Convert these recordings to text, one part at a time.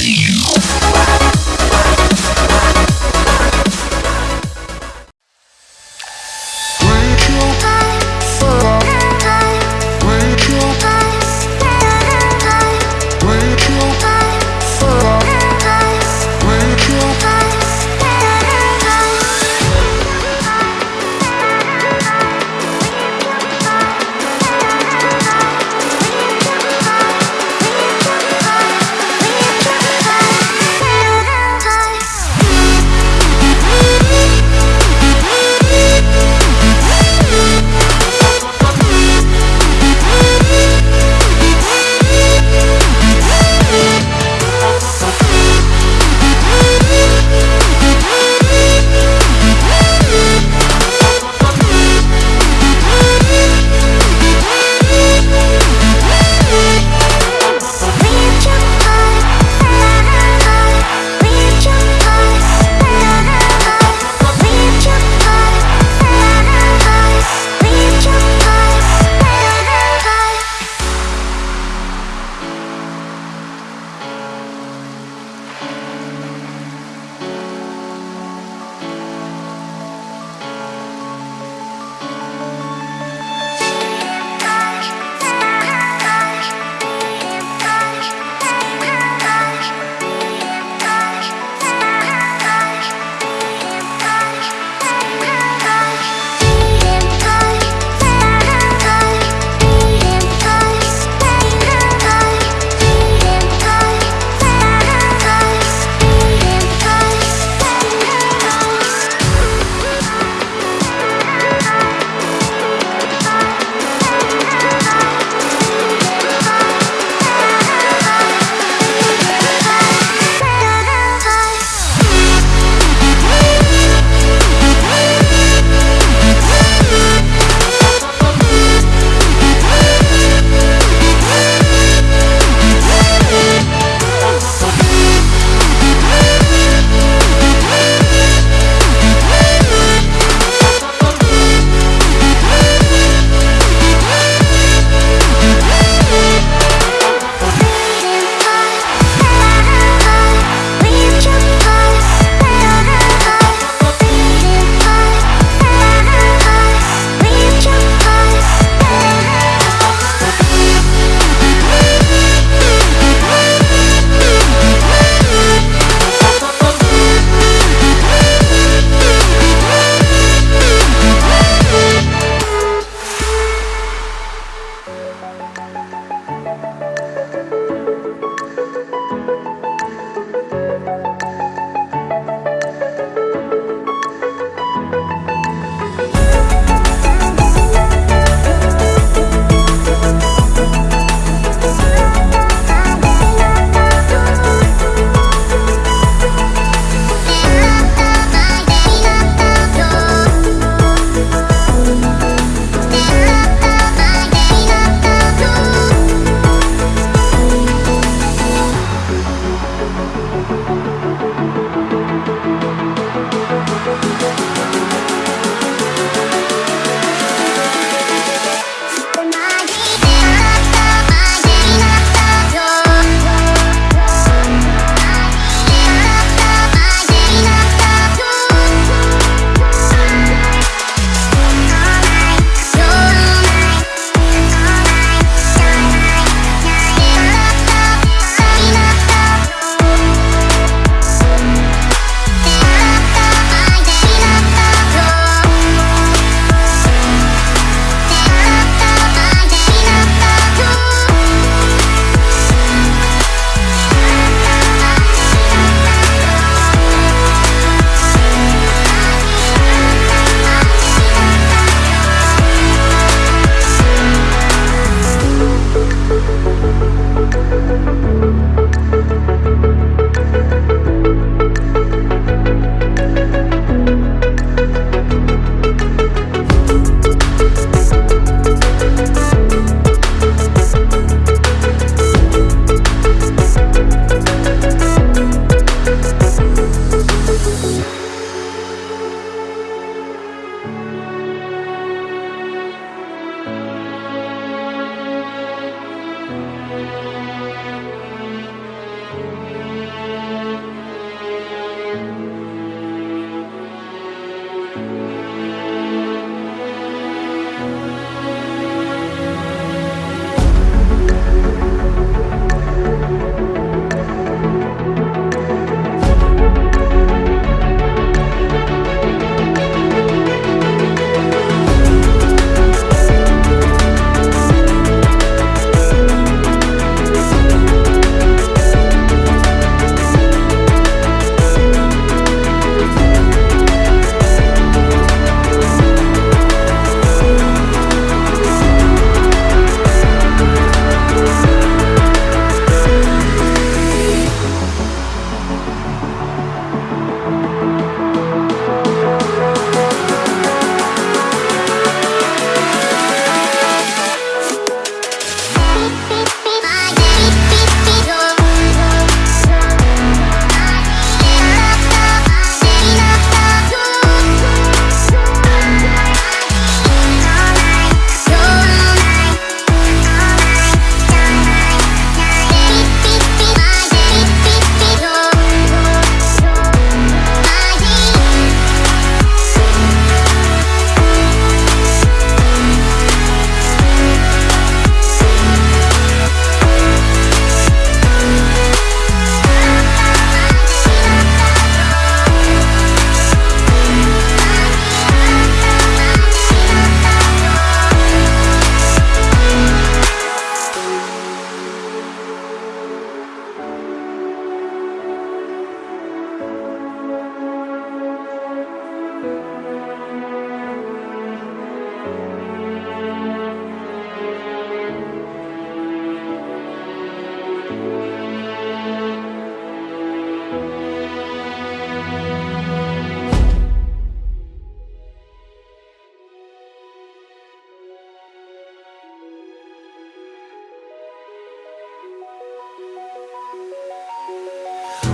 よっ!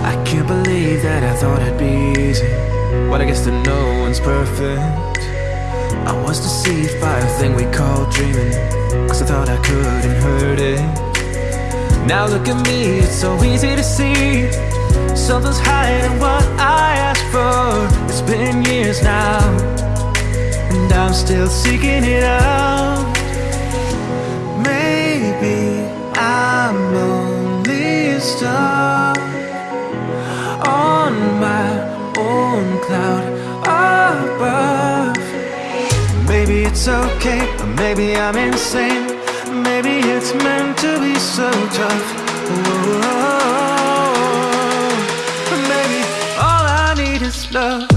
I can't believe that I thought it'd be easy But I guess that no one's perfect. I was deceived by a thing we call dreaming Cause I thought I couldn't hurt it. Now look at me, it's so easy to see. Something's higher than what I asked for. It's been years now And I'm still seeking it out Maybe it's okay, or maybe I'm insane. Maybe it's meant to be so tough. Whoa. Maybe all I need is love